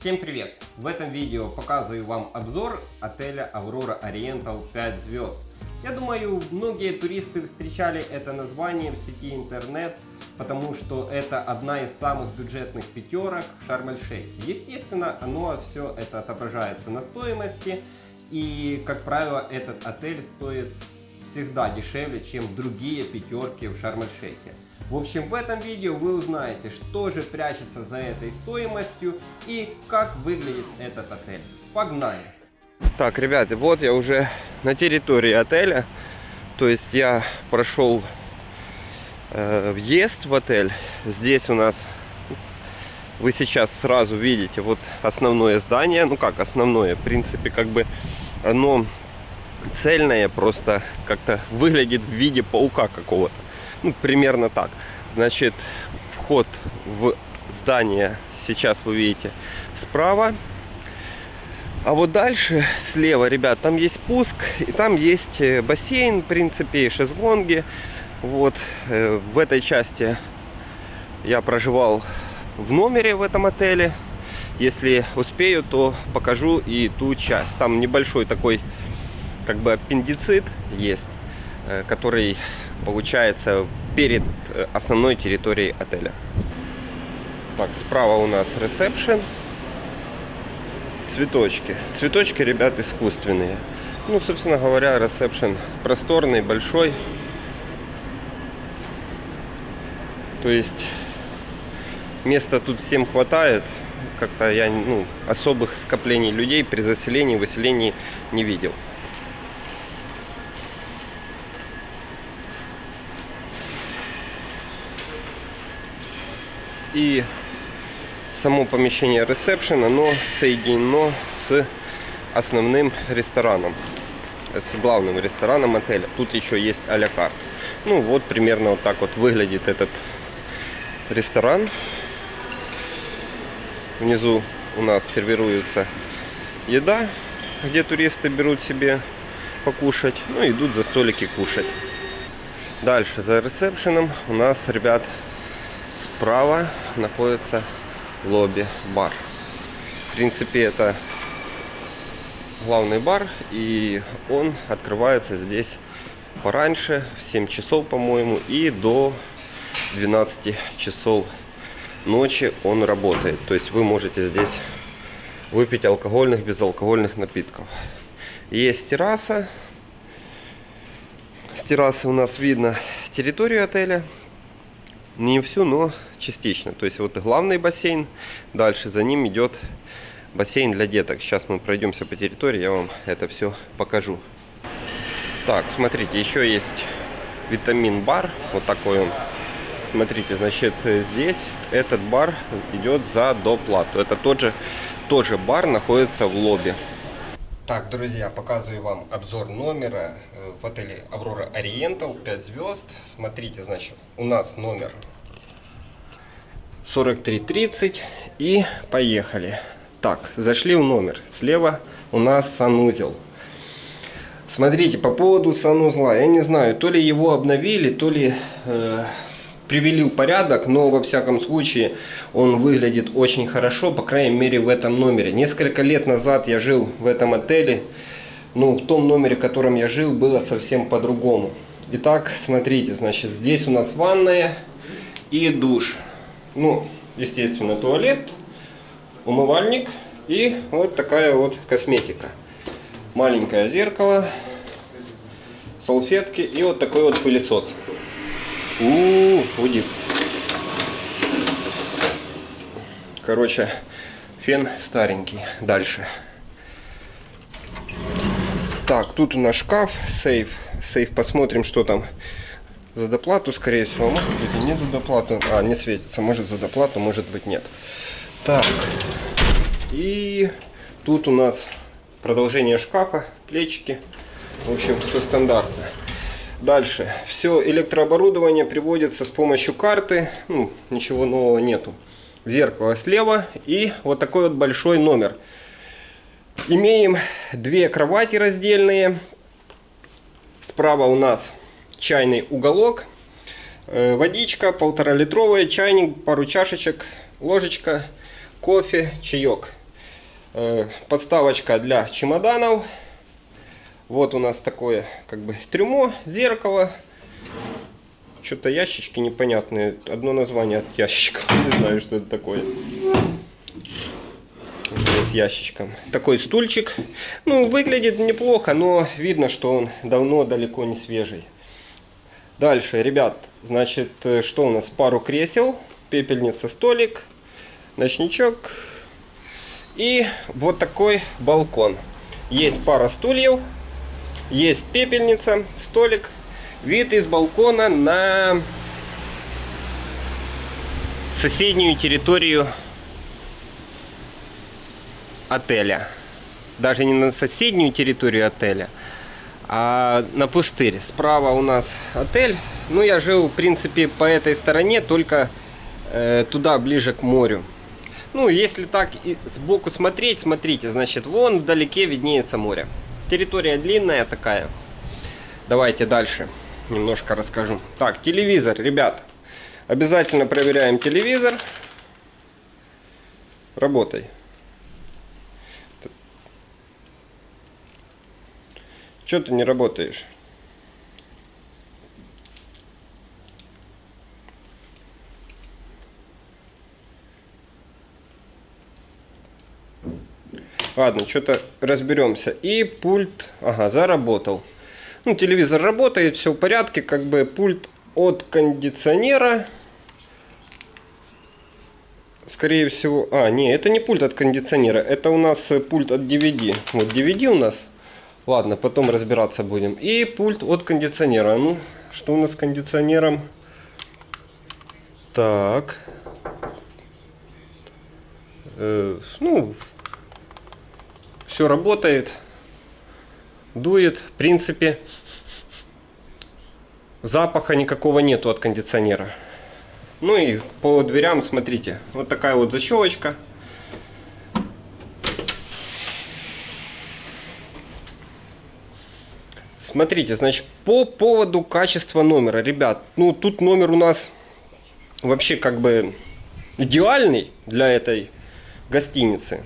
Всем привет! В этом видео показываю вам обзор отеля Aurora Oriental 5 звезд. Я думаю, многие туристы встречали это название в сети интернет, потому что это одна из самых бюджетных пятерок в Шарм-эль-Шейхе. Естественно, оно все это отображается на стоимости, и, как правило, этот отель стоит всегда дешевле, чем другие пятерки в Шарм-эль-Шейхе. В общем, в этом видео вы узнаете, что же прячется за этой стоимостью и как выглядит этот отель. Погнали! Так, ребята, вот я уже на территории отеля. То есть я прошел э, въезд в отель. Здесь у нас, вы сейчас сразу видите, вот основное здание. Ну как основное, в принципе, как бы оно цельное, просто как-то выглядит в виде паука какого-то. Ну, примерно так. Значит, вход в здание сейчас вы видите справа. А вот дальше, слева, ребят, там есть спуск, и там есть э, бассейн, в принципе, шезлонги. Вот э, в этой части я проживал в номере в этом отеле. Если успею, то покажу и ту часть. Там небольшой такой, как бы, аппендицит есть, э, который получается перед э, основной территорией отеля. Так, справа у нас ресепшн. Цветочки. Цветочки, ребят, искусственные. Ну, собственно говоря, ресепшн просторный, большой. То есть места тут всем хватает. Как-то я ну, особых скоплений людей при заселении, выселении не видел. И само помещение ресепшн, оно соединено с основным рестораном, с главным рестораном отеля. Тут еще есть а карт. Ну вот примерно вот так вот выглядит этот ресторан. Внизу у нас сервируется еда, где туристы берут себе покушать, ну идут за столики кушать. Дальше за ресепшеном у нас, ребят, справа находится лобби-бар. В принципе, это главный бар, и он открывается здесь пораньше, в 7 часов, по-моему, и до 12 часов ночи он работает. То есть вы можете здесь выпить алкогольных, безалкогольных напитков. Есть терраса. С террасы у нас видно территорию отеля. Не всю, но частично. То есть вот главный бассейн, дальше за ним идет бассейн для деток. Сейчас мы пройдемся по территории, я вам это все покажу. Так, смотрите, еще есть витамин бар, вот такой он. Смотрите, значит, здесь этот бар идет за доплату. Это тот же, тот же бар находится в лобби. Так, друзья, показываю вам обзор номера э, в отеле Аврора Ориентал, 5 звезд. Смотрите, значит, у нас номер 4330 и поехали. Так, зашли в номер. Слева у нас санузел. Смотрите, по поводу санузла, я не знаю, то ли его обновили, то ли э, привели в порядок, но во всяком случае он выглядит очень хорошо, по крайней мере в этом номере. Несколько лет назад я жил в этом отеле, но в том номере, в котором я жил, было совсем по-другому. Итак, смотрите, значит, здесь у нас ванная и душ. Ну, естественно, туалет, умывальник и вот такая вот косметика. Маленькое зеркало, салфетки и вот такой вот пылесос. У, -у, -у Короче, фен старенький. Дальше. Так, тут у нас шкаф, сейф. Сейф, посмотрим, что там за доплату, скорее всего. Может быть и не за доплату. А, не светится. Может за доплату, может быть нет. Так. И тут у нас продолжение шкафа, плечики. В общем, все стандартно. Дальше. Все электрооборудование приводится с помощью карты. Ну, ничего нового нету. Зеркало слева и вот такой вот большой номер. Имеем две кровати раздельные. Справа у нас чайный уголок. Э, водичка, полтора литровая, чайник, пару чашечек, ложечка, кофе, чаек. Э, подставочка для чемоданов. Вот у нас такое как бы трюмо, зеркало. Что-то ящички непонятные. Одно название от ящиков. Не знаю, что это такое. С ящичком. Такой стульчик. Ну, выглядит неплохо, но видно, что он давно далеко не свежий. Дальше, ребят, значит, э, что у нас? Пару кресел, пепельница, столик, ночничок и вот такой балкон. Есть пара стульев, есть пепельница, столик, вид из балкона на соседнюю территорию отеля. Даже не на соседнюю территорию отеля, а на пустырь. Справа у нас отель. Ну, я жил, в принципе, по этой стороне, только э, туда, ближе к морю. Ну, если так сбоку смотреть, смотрите, значит, вон вдалеке виднеется море. Территория длинная такая. Давайте дальше немножко расскажу. Так, телевизор, ребят. Обязательно проверяем телевизор. Работай. Что ты не работаешь? Ладно, что-то разберемся. И пульт, ага, заработал. Ну, телевизор работает, все в порядке, как бы пульт от кондиционера. Скорее всего, а, не, это не пульт от кондиционера, это у нас э, пульт от DVD. Вот DVD у нас. Ладно, потом разбираться будем. И пульт от кондиционера. Ну, что у нас с кондиционером? Так. Э, ну, все работает, дует. В принципе, запаха никакого нету от кондиционера. Ну и по дверям, смотрите, вот такая вот защелочка. Смотрите, значит, по поводу качества номера, ребят, ну тут номер у нас вообще как бы идеальный для этой гостиницы.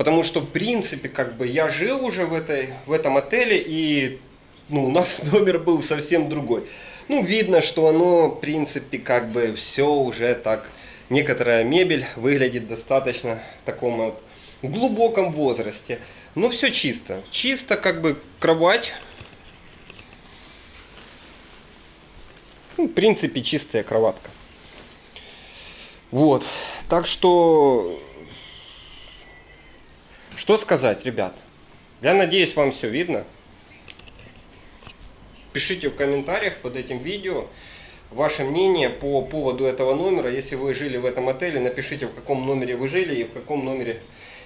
Потому что, в принципе, как бы я жил уже в, этой, в этом отеле, и ну, у нас номер был совсем другой. Ну, видно, что оно, в принципе, как бы все уже так... Некоторая мебель выглядит достаточно в таком вот глубоком возрасте. Но все чисто. Чисто, как бы, кровать. Ну, в принципе, чистая кроватка. Вот. Так что что сказать, ребят? Я надеюсь, вам все видно. Пишите в комментариях под этим видео ваше мнение по поводу этого номера. Если вы жили в этом отеле, напишите, в каком номере вы жили и в каком номере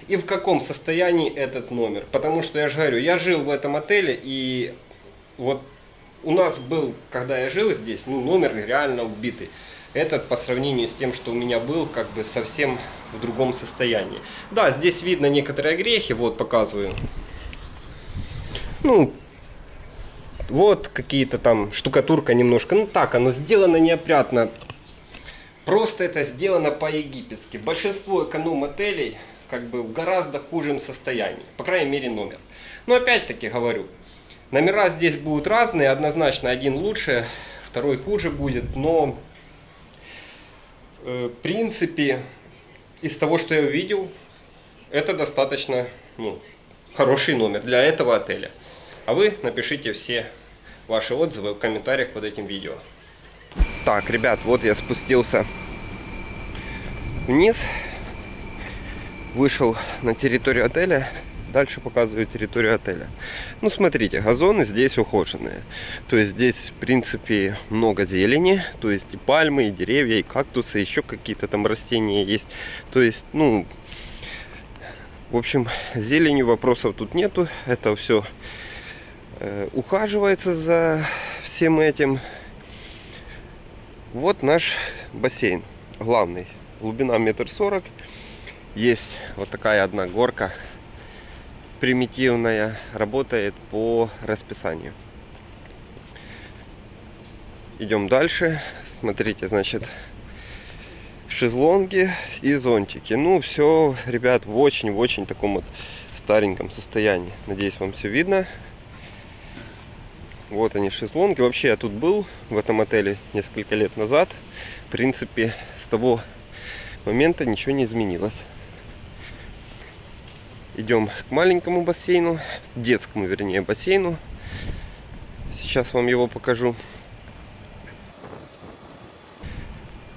и в каком состоянии этот номер. Потому что я же говорю, я жил в этом отеле и вот у нас был, когда я жил здесь, ну, номер реально убитый этот по сравнению с тем, что у меня был, как бы совсем в другом состоянии. Да, здесь видно некоторые грехи, вот показываю. Ну, вот какие-то там штукатурка немножко, ну так, оно сделано неопрятно. Просто это сделано по-египетски. Большинство эконом-отелей как бы в гораздо хужем состоянии, по крайней мере номер. Но опять-таки говорю, номера здесь будут разные, однозначно один лучше, второй хуже будет, но в принципе, из того, что я увидел, это достаточно ну, хороший номер для этого отеля. А вы напишите все ваши отзывы в комментариях под этим видео. Так, ребят, вот я спустился вниз, вышел на территорию отеля Дальше показываю территорию отеля. Ну, смотрите, газоны здесь ухоженные. То есть здесь, в принципе, много зелени. То есть и пальмы, и деревья, и кактусы, еще какие-то там растения есть. То есть, ну, в общем, зеленью вопросов тут нету. Это все э, ухаживается за всем этим. Вот наш бассейн главный. Глубина метр сорок. Есть вот такая одна горка примитивная, работает по расписанию. Идем дальше. Смотрите, значит, шезлонги и зонтики. Ну, все, ребят, в очень-очень таком вот стареньком состоянии. Надеюсь, вам все видно. Вот они, шезлонги. Вообще, я тут был в этом отеле несколько лет назад. В принципе, с того момента ничего не изменилось. Идем к маленькому бассейну, детскому, вернее, бассейну. Сейчас вам его покажу.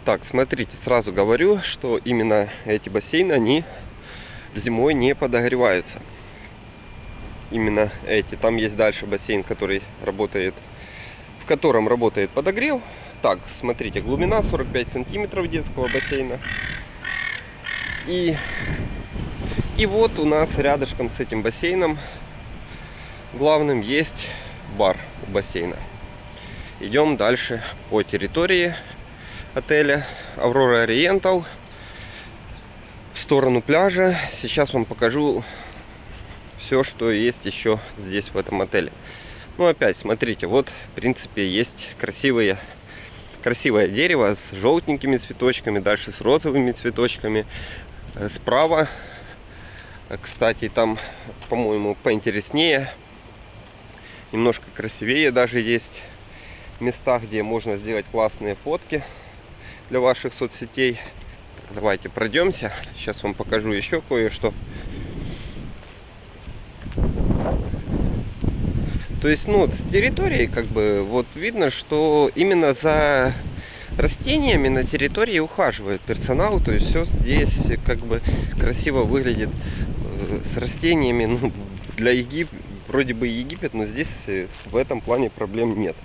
Так, смотрите, сразу говорю, что именно эти бассейны, они зимой не подогреваются. Именно эти. Там есть дальше бассейн, который работает, в котором работает подогрев. Так, смотрите, глубина 45 сантиметров детского бассейна. И и вот у нас рядышком с этим бассейном главным есть бар у бассейна. Идем дальше по территории отеля Аврора Ориентал в сторону пляжа. Сейчас вам покажу все, что есть еще здесь в этом отеле. Ну опять, смотрите, вот в принципе есть красивые красивое дерево с желтенькими цветочками, дальше с розовыми цветочками. Э, справа кстати, там, по-моему, поинтереснее. Немножко красивее даже есть места, где можно сделать классные фотки для ваших соцсетей. Давайте пройдемся. Сейчас вам покажу еще кое-что. То есть, ну, с территории, как бы, вот видно, что именно за растениями на территории ухаживает персонал. То есть, все здесь, как бы, красиво выглядит с растениями, ну, для Егип... вроде бы Египет, но здесь э, в этом плане проблем нет.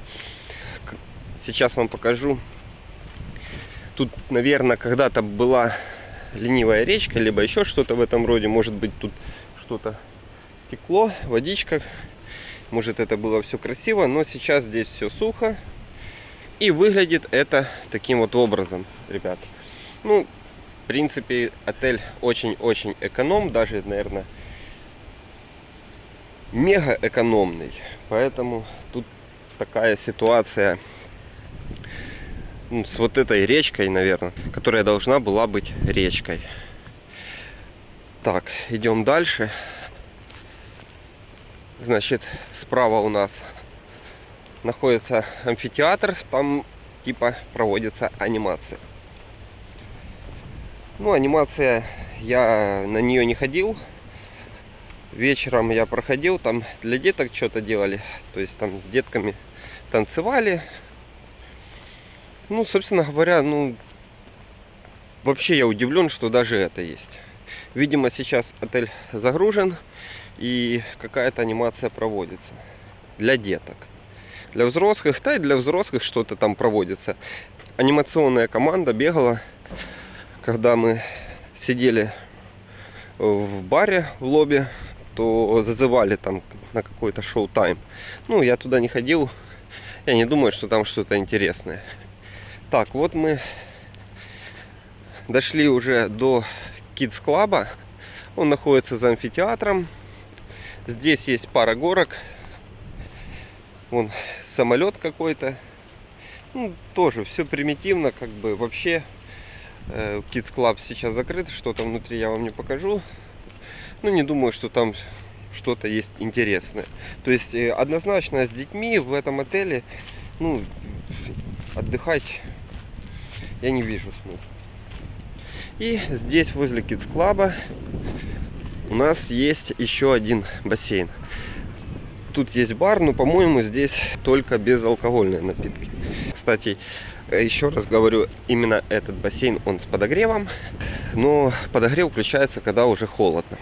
Сейчас вам покажу. Тут, наверное, когда-то была ленивая речка, либо еще что-то в этом роде. Может быть, тут что-то текло, водичка. Может, это было все красиво, но сейчас здесь все сухо. И выглядит это таким вот образом, ребят. Ну, в принципе, отель очень-очень эконом, даже, наверное, мега экономный. Поэтому тут такая ситуация ну, с вот этой речкой, наверное, которая должна была быть речкой. Так, идем дальше. Значит, справа у нас находится амфитеатр, там типа проводится анимация. Ну, анимация, я на нее не ходил. Вечером я проходил, там для деток что-то делали. То есть там с детками танцевали. Ну, собственно говоря, ну, вообще я удивлен, что даже это есть. Видимо, сейчас отель загружен и какая-то анимация проводится для деток. Для взрослых, да и для взрослых что-то там проводится. Анимационная команда бегала когда мы сидели в баре в лобби, то зазывали там на какой-то шоу-тайм. Ну, я туда не ходил. Я не думаю, что там что-то интересное. Так, вот мы дошли уже до Kids Club. Он находится за амфитеатром. Здесь есть пара горок. Вон самолет какой-то. Ну, тоже все примитивно, как бы вообще Э, Kids Club сейчас закрыт, что там внутри я вам не покажу. Ну, не думаю, что там что-то есть интересное. То есть, э, однозначно с детьми в этом отеле, ну, отдыхать я не вижу смысла. И здесь, возле Kids Club, у нас есть еще один бассейн. Тут есть бар, но, по-моему, здесь только безалкогольные напитки. Кстати, еще раз говорю, именно этот бассейн, он с подогревом. Но подогрев включается, когда уже холодно.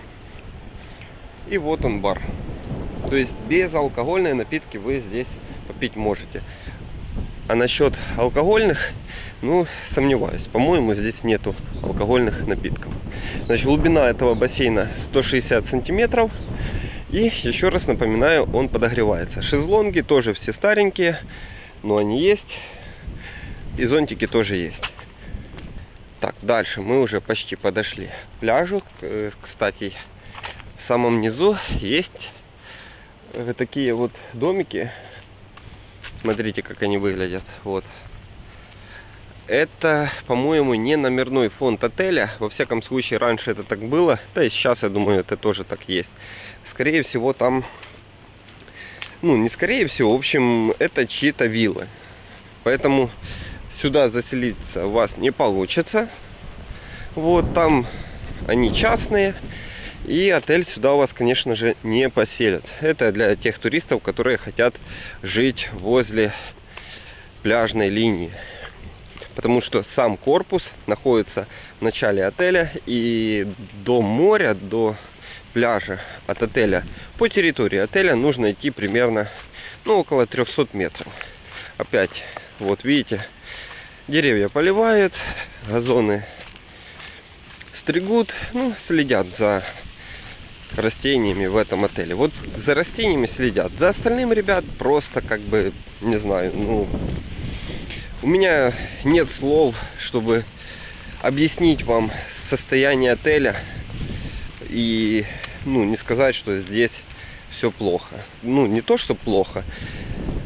И вот он бар. То есть безалкогольные напитки вы здесь попить можете. А насчет алкогольных, ну, сомневаюсь. По-моему, здесь нету алкогольных напитков. Значит, глубина этого бассейна 160 сантиметров. И еще раз напоминаю, он подогревается. Шезлонги тоже все старенькие, но они есть. И зонтики тоже есть. Так, дальше мы уже почти подошли к пляжу. Э, кстати, в самом низу есть э, такие вот домики. Смотрите, как они выглядят. Вот. это, по-моему, не номерной фонд отеля. Во всяком случае, раньше это так было. Да и сейчас, я думаю, это тоже так есть. Скорее всего, там... Ну, не скорее всего, в общем, это чьи-то виллы. Поэтому сюда заселиться у вас не получится. Вот там они частные. И отель сюда у вас, конечно же, не поселят. Это для тех туристов, которые хотят жить возле пляжной линии. Потому что сам корпус находится в начале отеля. И до моря, до пляжа от отеля по территории отеля нужно идти примерно ну, около 300 метров. Опять, вот видите, деревья поливают, газоны стригут, ну, следят за растениями в этом отеле. Вот за растениями следят. За остальным, ребят, просто как бы, не знаю, ну, у меня нет слов, чтобы объяснить вам состояние отеля и, ну, не сказать, что здесь все плохо. Ну, не то, что плохо,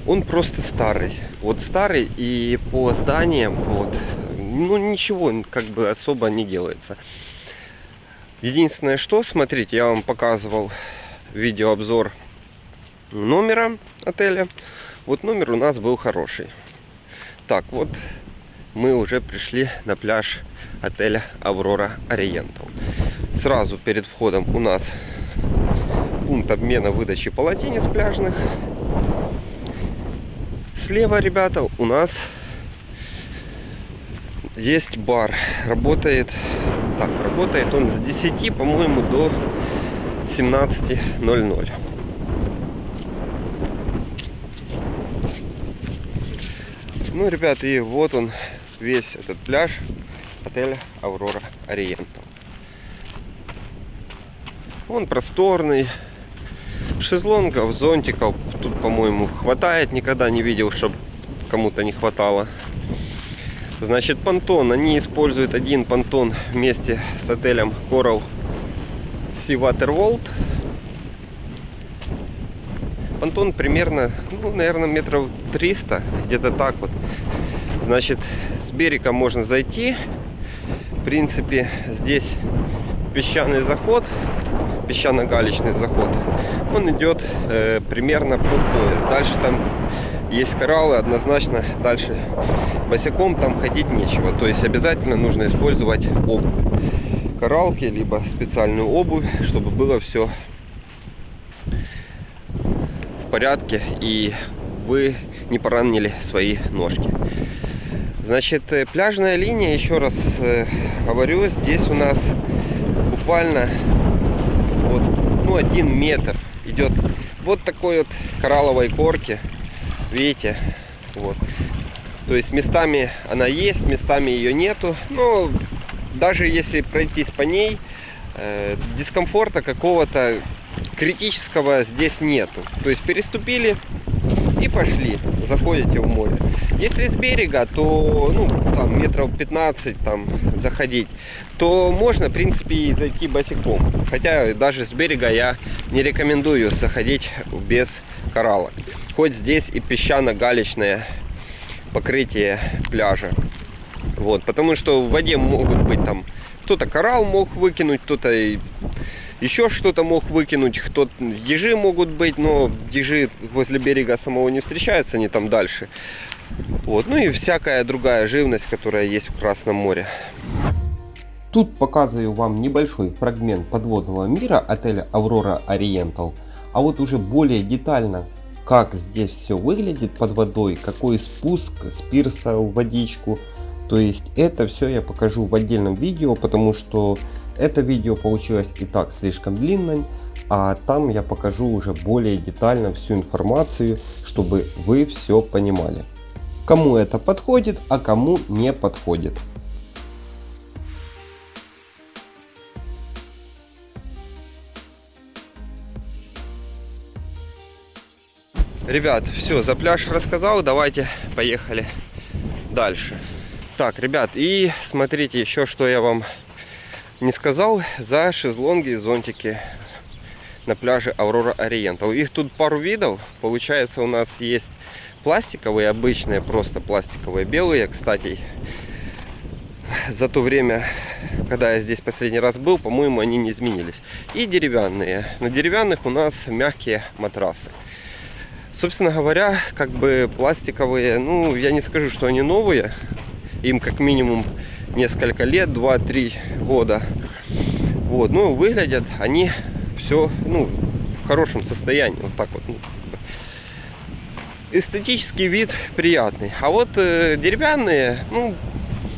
он просто старый. Вот старый и по зданиям, вот, ну, ничего как бы особо не делается. Единственное, что, смотрите, я вам показывал видеообзор номера отеля. Вот номер у нас был хороший. Так, вот мы уже пришли на пляж отеля Аврора Ориентал. Сразу перед входом у нас пункт обмена выдачи полотенец пляжных. Слева, ребята, у нас есть бар. Работает так, работает он с 10, по-моему, до 17.00. Ну, ребят, и вот он, весь этот пляж отеля Аврора Ориентал. Он просторный, шезлонгов, зонтиков тут, по-моему, хватает. Никогда не видел, чтобы кому-то не хватало. Значит, понтон. Они используют один понтон вместе с отелем Coral Sea Water World. Понтон примерно, ну, наверное, метров 300, где-то так вот. Значит, с берега можно зайти. В принципе, здесь песчаный заход, песчано-галечный заход. Он идет э, примерно под пояс. Дальше там есть кораллы, однозначно дальше босиком там ходить нечего. То есть обязательно нужно использовать обувь. Коралки, либо специальную обувь, чтобы было все в порядке и вы не поранили свои ножки. Значит, э, пляжная линия, еще раз э, говорю, здесь у нас буквально ну, один метр идет. Вот такой вот коралловой корки видите вот. То есть местами она есть местами ее нету но даже если пройтись по ней э, дискомфорта какого-то критического здесь нету. То есть переступили и пошли заходите в море. Если с берега то ну там метров 15 там заходить то можно в принципе и зайти босиком. Хотя даже с берега я не рекомендую заходить без кораллок. Хоть здесь и песчано-галечное покрытие пляжа. Вот, потому что в воде могут быть там, кто-то коралл мог выкинуть, кто-то еще что-то мог выкинуть, кто ежи могут быть, но ежи возле берега самого не встречаются, они там дальше. Вот, ну и всякая другая живность, которая есть в Красном море. Тут показываю вам небольшой фрагмент подводного мира отеля Aurora Oriental, а вот уже более детально как здесь все выглядит под водой, какой спуск с пирса в водичку. То есть это все я покажу в отдельном видео, потому что это видео получилось и так слишком длинным, а там я покажу уже более детально всю информацию, чтобы вы все понимали. Кому это подходит, а кому не подходит. Ребят, все, за пляж рассказал, давайте поехали дальше. Так, ребят, и смотрите еще, что я вам не сказал за шезлонги и зонтики на пляже Аврора Ориентал. Их тут пару видов. Получается, у нас есть пластиковые, обычные, просто пластиковые, белые. Кстати, за то время, когда я здесь последний раз был, по-моему, они не изменились. И деревянные. На деревянных у нас мягкие матрасы. Собственно говоря, как бы пластиковые, ну, я не скажу, что они новые. Им как минимум несколько лет, 2-3 года. Вот, ну, выглядят они все, ну, в хорошем состоянии. Вот так вот. Ну, эстетический вид приятный. А вот э, деревянные, ну,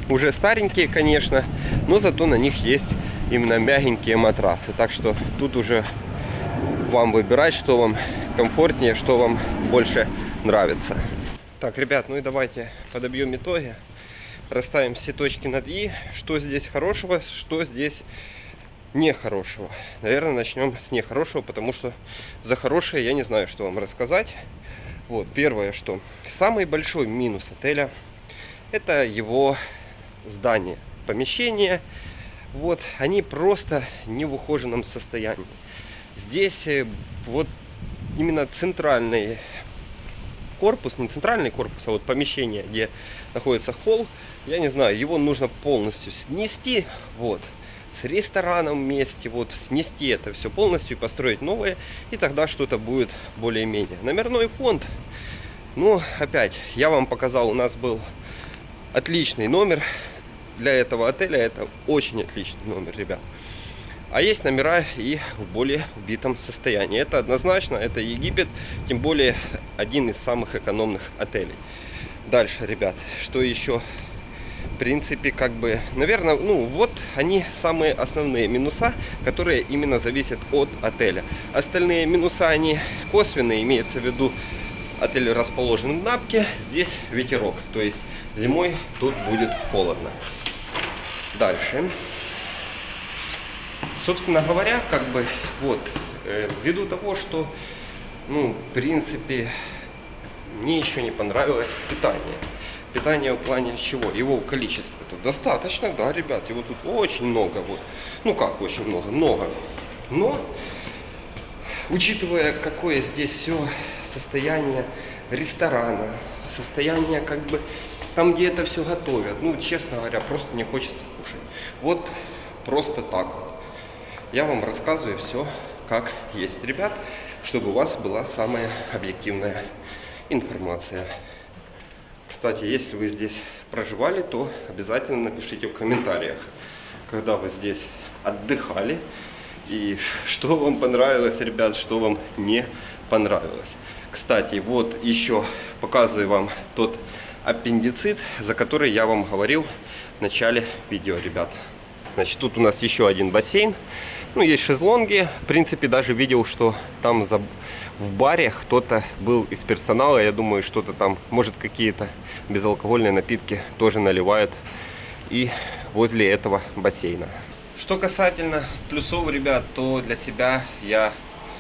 уже старенькие, конечно, но зато на них есть именно мягенькие матрасы. Так что тут уже вам выбирать, что вам комфортнее, что вам больше нравится. Так, ребят, ну и давайте подобьем итоги. Расставим все точки над «и». Что здесь хорошего, что здесь нехорошего. Наверное, начнем с нехорошего, потому что за хорошее я не знаю, что вам рассказать. Вот, первое, что самый большой минус отеля, это его здание, помещение. Вот, они просто не в ухоженном состоянии. Здесь э, вот именно центральный корпус, не центральный корпус, а вот помещение, где находится холл, я не знаю, его нужно полностью снести, вот, с рестораном вместе, вот, снести это все полностью и построить новое, и тогда что-то будет более-менее. Номерной фонд, ну, опять, я вам показал, у нас был отличный номер для этого отеля, это очень отличный номер, ребят. А есть номера и в более убитом состоянии. Это однозначно, это Египет, тем более один из самых экономных отелей. Дальше, ребят, что еще? В принципе, как бы, наверное, ну вот они самые основные минуса, которые именно зависят от отеля. Остальные минуса, они косвенные, имеется в виду, отель расположен в Напке, здесь ветерок, то есть зимой тут будет холодно. Дальше собственно говоря, как бы, вот, э, ввиду того, что, ну, в принципе, мне еще не понравилось питание. Питание в плане чего? Его количество тут достаточно, да, ребят, его тут очень много, вот. Ну как очень много? Много. Но, учитывая, какое здесь все состояние ресторана, состояние, как бы, там, где это все готовят, ну, честно говоря, просто не хочется кушать. Вот просто так вот я вам рассказываю все как есть, ребят, чтобы у вас была самая объективная информация. Кстати, если вы здесь проживали, то обязательно напишите в комментариях, когда вы здесь отдыхали и что вам понравилось, ребят, что вам не понравилось. Кстати, вот еще показываю вам тот аппендицит, за который я вам говорил в начале видео, ребят. Значит, тут у нас еще один бассейн. Ну, есть шезлонги. В принципе, даже видел, что там за... в баре кто-то был из персонала. Я думаю, что-то там, может, какие-то безалкогольные напитки тоже наливают. И возле этого бассейна. Что касательно плюсов, ребят, то для себя я,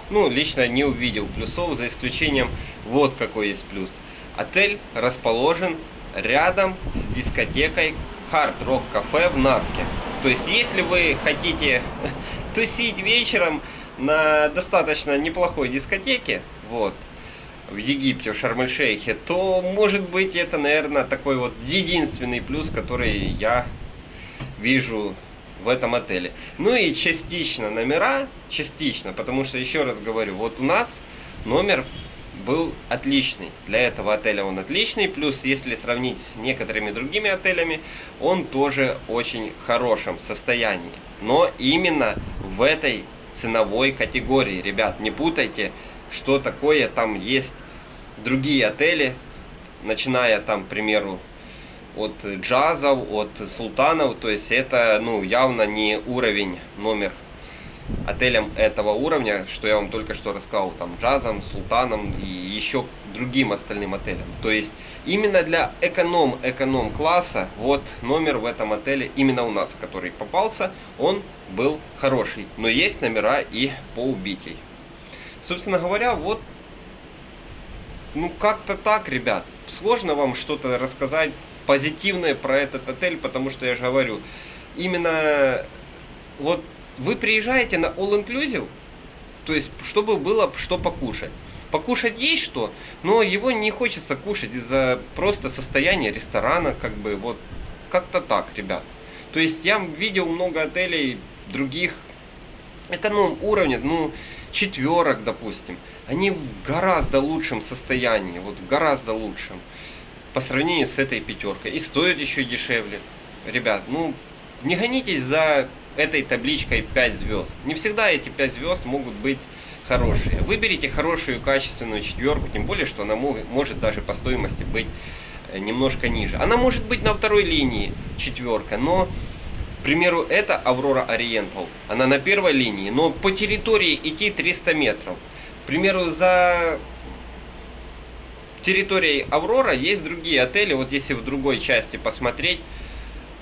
ну, лично не увидел плюсов, за исключением вот какой есть плюс. Отель расположен рядом с дискотекой Hard Rock Cafe в Напке. То есть, если вы хотите тусить вечером на достаточно неплохой дискотеке, вот, в Египте, в Шарм-эль-Шейхе, то, может быть, это, наверное, такой вот единственный плюс, который я вижу в этом отеле. Ну и частично номера, частично, потому что, еще раз говорю, вот у нас номер был отличный. Для этого отеля он отличный. Плюс, если сравнить с некоторыми другими отелями, он тоже очень хорошем состоянии. Но именно в этой ценовой категории. Ребят, не путайте, что такое. Там есть другие отели, начиная там, к примеру, от джазов, от султанов. То есть это ну, явно не уровень номер отелям этого уровня, что я вам только что рассказал, там, джазом, султаном и еще другим остальным отелям. То есть именно для эконом-эконом класса, вот номер в этом отеле, именно у нас, который попался, он был хороший. Но есть номера и по убитий. Собственно говоря, вот, ну как-то так, ребят. Сложно вам что-то рассказать позитивное про этот отель, потому что я же говорю, именно вот вы приезжаете на All Inclusive, то есть, чтобы было что покушать. Покушать есть что, но его не хочется кушать из-за просто состояния ресторана, как бы, вот, как-то так, ребят. То есть я видел много отелей других эконом уровня, ну, четверок, допустим. Они в гораздо лучшем состоянии, вот гораздо лучшем по сравнению с этой пятеркой. И стоят еще дешевле. Ребят, ну, не гонитесь за этой табличкой 5 звезд. Не всегда эти 5 звезд могут быть хорошие. Выберите хорошую качественную четверку, тем более, что она может даже по стоимости быть э, немножко ниже. Она может быть на второй линии четверка, но, к примеру, это Аврора Ориентал. Она на первой линии, но по территории идти 300 метров. К примеру, за территорией Аврора есть другие отели. Вот если в другой части посмотреть,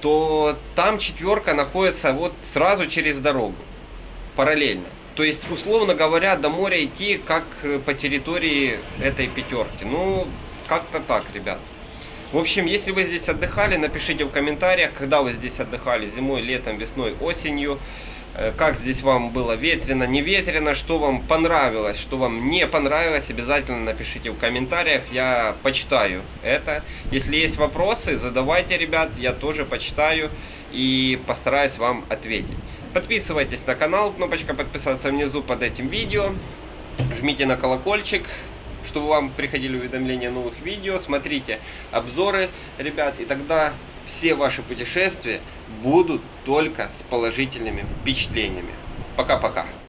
то там четверка находится вот сразу через дорогу, параллельно. То есть, условно говоря, до моря идти как э, по территории этой пятерки. Ну, как-то так, ребят. В общем, если вы здесь отдыхали, напишите в комментариях, когда вы здесь отдыхали, зимой, летом, весной, осенью. Э, как здесь вам было ветрено, не ветрено, что вам понравилось, что вам не понравилось, обязательно напишите в комментариях, я почитаю это. Если есть вопросы, задавайте, ребят, я тоже почитаю и постараюсь вам ответить. Подписывайтесь на канал, кнопочка подписаться внизу под этим видео. Жмите на колокольчик, чтобы вам приходили уведомления о новых видео. Смотрите обзоры, ребят, и тогда все ваши путешествия будут только с положительными впечатлениями. Пока-пока.